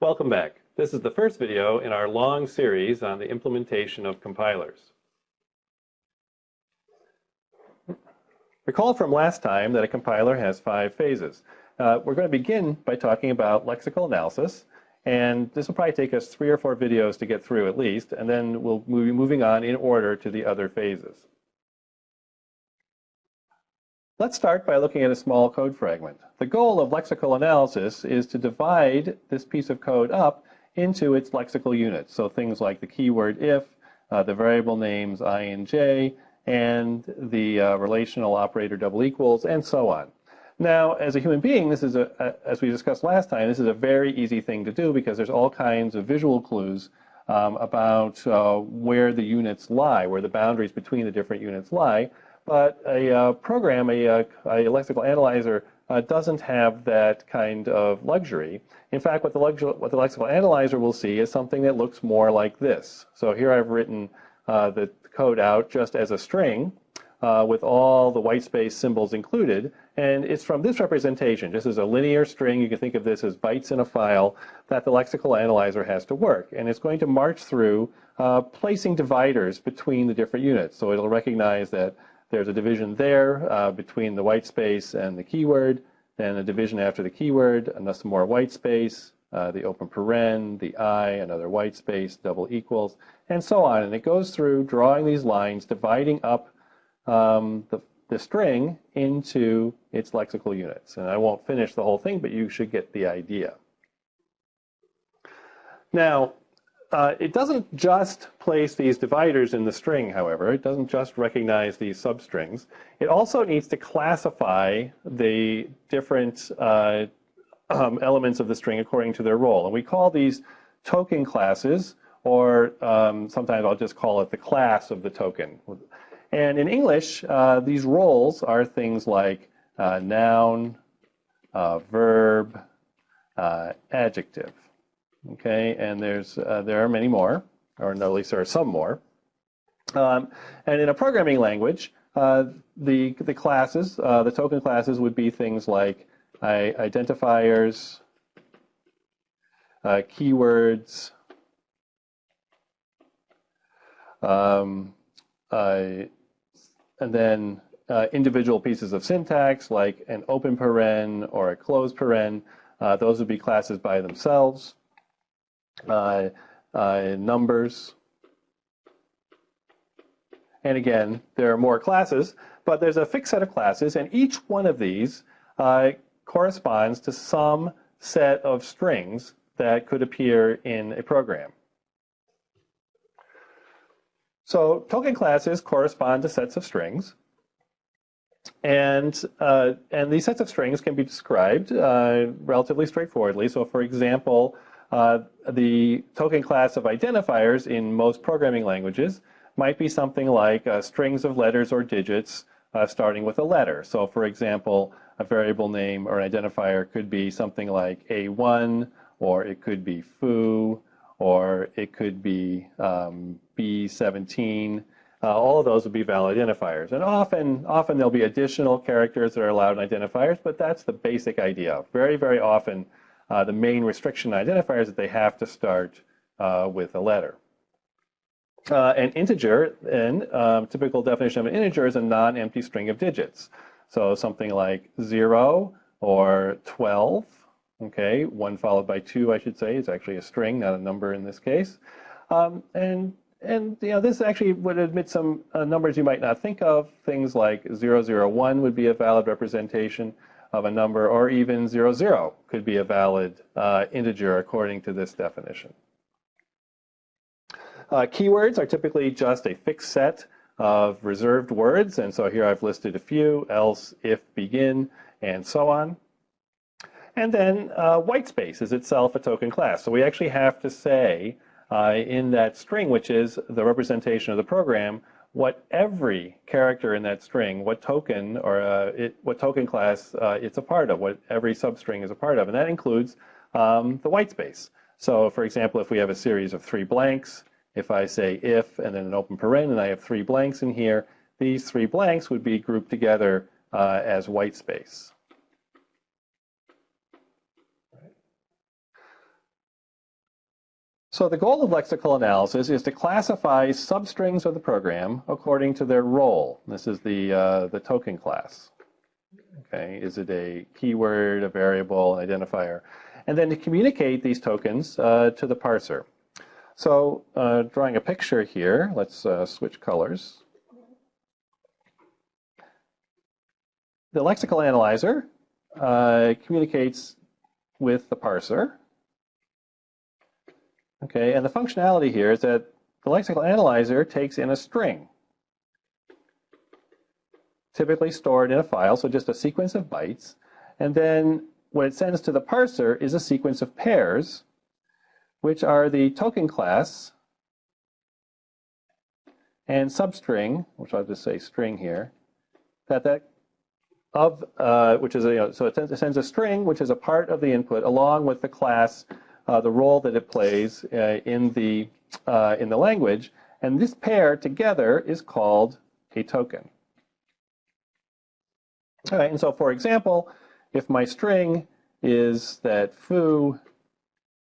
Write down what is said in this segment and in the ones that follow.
Welcome back. This is the first video in our long series on the implementation of compilers. Recall from last time that a compiler has five phases. Uh, we're going to begin by talking about lexical analysis, and this will probably take us three or four videos to get through at least, and then we'll be moving on in order to the other phases. Let's start by looking at a small code fragment. The goal of lexical analysis is to divide this piece of code up into its lexical units. So things like the keyword if, uh, the variable names i and j, and the uh, relational operator double equals, and so on. Now, as a human being, this is a, a, as we discussed last time, this is a very easy thing to do because there's all kinds of visual clues um, about uh, where the units lie, where the boundaries between the different units lie. But a uh, program, a, uh, a, lexical analyzer, uh, doesn't have that kind of luxury. In fact, what the, what the, lexical analyzer will see is something that looks more like this. So here I've written uh, the code out just as a string uh, with all the white space symbols included. And it's from this representation, just as a linear string, you can think of this as bytes in a file, that the lexical analyzer has to work. And it's going to march through uh, placing dividers between the different units. So it'll recognize that there's a division there uh, between the white space and the keyword, then a division after the keyword, and some more white space, uh, the open paren, the I, another white space, double equals, and so on. And it goes through drawing these lines, dividing up um, the, the string into its lexical units. And I won't finish the whole thing, but you should get the idea. Now, uh, it doesn't just place these dividers in the string, however. It doesn't just recognize these substrings. It also needs to classify the different uh, um, elements of the string according to their role. And we call these token classes, or um, sometimes I'll just call it the class of the token. And in English, uh, these roles are things like uh, noun, uh, verb, uh, adjective. Okay, and there's uh, there are many more, or at least there are some more. Um, and in a programming language, uh, the the classes, uh, the token classes, would be things like identifiers, uh, keywords, um, uh, and then uh, individual pieces of syntax like an open paren or a closed paren. those would be classes by themselves uh, uh, numbers. And again, there are more classes, but there's a fixed set of classes, and each one of these uh, corresponds to some set of strings that could appear in a program. So token classes correspond to sets of strings. And, uh, and these sets of strings can be described uh, relatively straightforwardly. So for example, uh, the token class of identifiers in most programming languages might be something like uh, strings of letters or digits uh, starting with a letter. So for example, a variable name or an identifier could be something like A1, or it could be foo, or it could be um, B17. Uh, all of those would be valid identifiers. And often, often there'll be additional characters that are allowed in identifiers, but that's the basic idea. Very, very often, uh, the main restriction identifier is that they have to start uh, with a letter. Uh, an integer, then, um, typical definition of an integer is a non-empty string of digits. So something like 0 or 12, okay, 1 followed by 2, I should say, is actually a string, not a number in this case. Um, and and you know, this actually would admit some uh, numbers you might not think of. Things like 001 would be a valid representation of a number, or even 00 zero could be a valid uh, integer according to this definition. Uh, keywords are typically just a fixed set of reserved words, and so here I've listed a few, else, if, begin, and so on. And then uh, white space is itself a token class. So we actually have to say uh, in that string, which is the representation of the program, what every character in that string, what token or uh, it, what token class uh, it's a part of, what every substring is a part of, and that includes um, the white space. So for example, if we have a series of three blanks, if I say if and then an open paren and I have three blanks in here, these three blanks would be grouped together uh, as white space. So the goal of lexical analysis is to classify substrings of the program according to their role. This is the, uh, the token class. Okay, is it a keyword, a variable, an identifier? And then to communicate these tokens uh, to the parser. So uh, drawing a picture here, let's uh, switch colors. The lexical analyzer uh, communicates with the parser. Okay, and the functionality here is that the lexical analyzer takes in a string, typically stored in a file, so just a sequence of bytes, and then what it sends to the parser is a sequence of pairs, which are the token class and substring, which I'll just say string here, that that of uh, which is a, you know, so it sends, it sends, a string which is a part of the input along with the class, the role that it plays uh, in the uh, in the language, and this pair together is called a token. All right, and so for example, if my string is that foo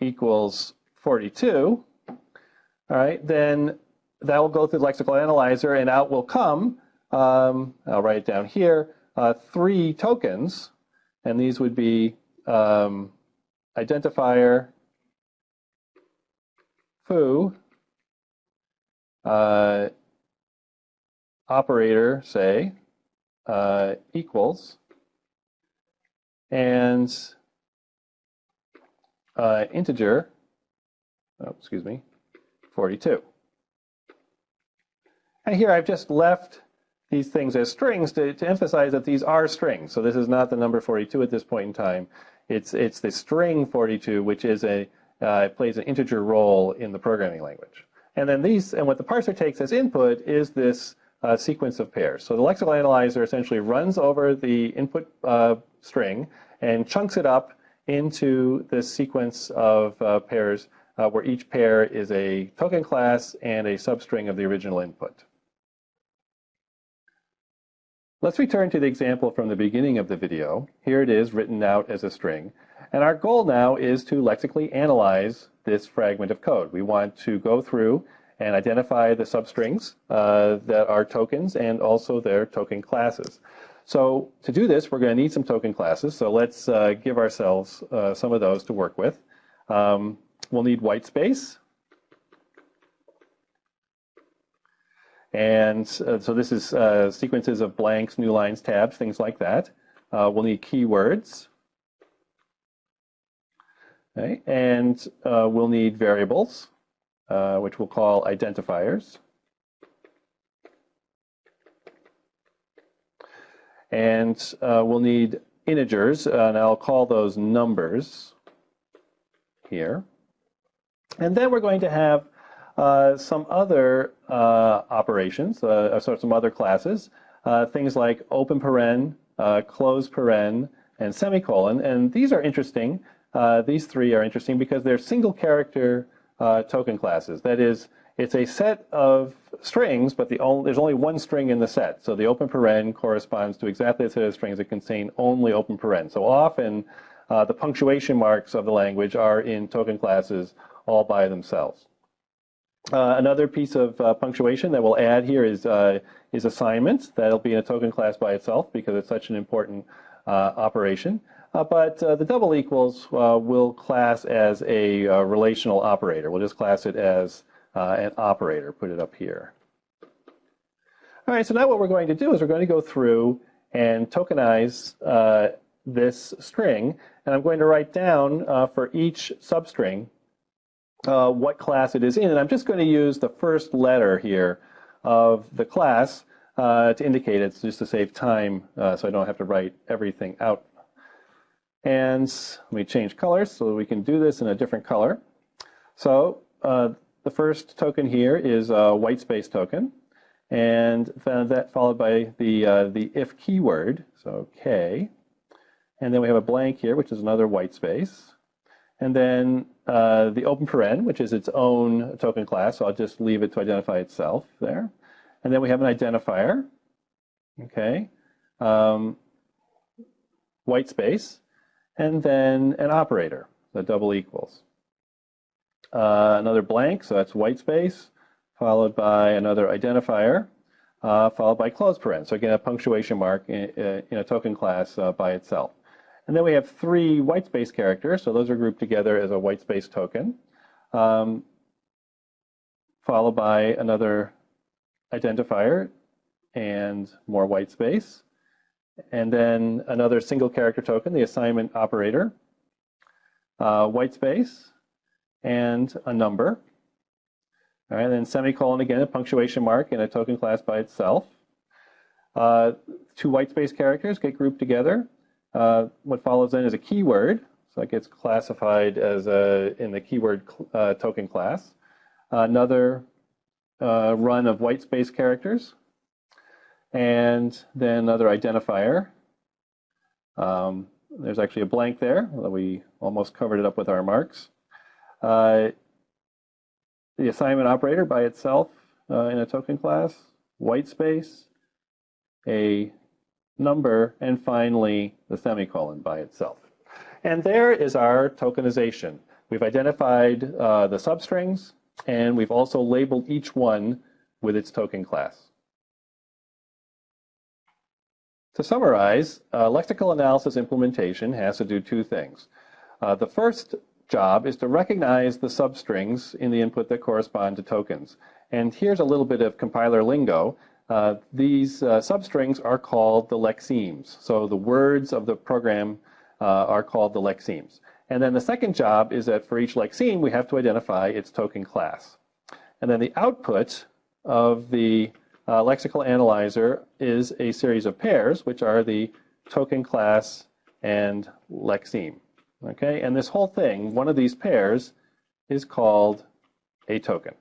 equals 42, all right, then that will go through the lexical analyzer and out will come, um, I'll write it down here, uh, three tokens, and these would be um, identifier, foo, uh, operator, say, uh, equals, and uh, integer, oh, excuse me, 42. And here I've just left these things as strings to, to emphasize that these are strings. So this is not the number 42 at this point in time. It's, it's the string 42, which is a, uh, plays an integer role in the programming language. And then these, and what the parser takes as input is this uh, sequence of pairs. So the lexical analyzer essentially runs over the input uh, string and chunks it up into this sequence of uh, pairs uh, where each pair is a token class and a substring of the original input. Let's return to the example from the beginning of the video. Here it is written out as a string. And our goal now is to lexically analyze this fragment of code. We want to go through and identify the substrings uh, that are tokens and also their token classes. So to do this, we're going to need some token classes. So let's uh, give ourselves uh, some of those to work with. Um, we'll need white space. And uh, so this is uh, sequences of blanks, new lines, tabs, things like that. Uh, we'll need keywords. Okay, and uh, we'll need variables, uh, which we'll call identifiers. And uh, we'll need integers, and I'll call those numbers here. And then we're going to have uh, some other uh, operations, uh, so some other classes, uh, things like open paren, uh, close paren, and semicolon. And these are interesting. These three are interesting because they're single character token classes. That is, it's a set of strings, but the only, there's only one string in the set. So the open paren corresponds to exactly a set of strings that contain only open paren. So often uh, the punctuation marks of the language are in token classes all by themselves. Uh, another piece of uh, punctuation that we'll add here is, uh, is assignment. That'll be in a token class by itself because it's such an important uh, operation. Uh, but uh, the double equals will class as a relational operator. We'll just class it as an operator, put it up here. All right, so now what we're going to do is we're going to go through and tokenize this string. And I'm going to write down for each substring uh, what class it is in. And I'm just going to use the first letter here of the class uh, to indicate it, just to save time uh, so I don't have to write everything out. And let me change colors so we can do this in a different color. So uh, the first token here is a white space token. And that followed by the, uh, the if keyword, so K. And then we have a blank here, which is another white space. And then uh, the open paren, which is its own token class, so I'll just leave it to identify itself there. And then we have an identifier, okay, um, white space, and then an operator, the double equals. uh, another blank, so that's white space, followed by another identifier, uh, followed by close paren. So again, a punctuation mark in, uh, in a token class uh, by itself. And then we have three white space characters, so those are grouped together as a white space token, um, followed by another identifier and more white space, and then another single character token, the assignment operator, uh, white space, and a number. All right, then semicolon again, a punctuation mark and a token class by itself. Uh, two white space characters get grouped together. Uh, what follows then is a keyword, so it gets classified as a, in the keyword uh, token class. Another uh, run of white space characters, and then another identifier. Um, there's actually a blank there. Although we almost covered it up with our marks. Uh, the assignment operator by itself uh, in a token class, white space, a number, and finally the semicolon by itself. And there is our tokenization. We've identified uh, the substrings, and we've also labeled each one with its token class. To summarize, uh, lexical analysis implementation has to do two things. Uh, the first job is to recognize the substrings in the input that correspond to tokens. And here's a little bit of compiler lingo. Uh, these uh, substrings are called the lexemes. So the words of the program uh, are called the lexemes. And then the second job is that for each lexeme, we have to identify its token class. And then the output of the uh, lexical analyzer is a series of pairs, which are the token class and lexeme. Okay, and this whole thing, one of these pairs, is called a token.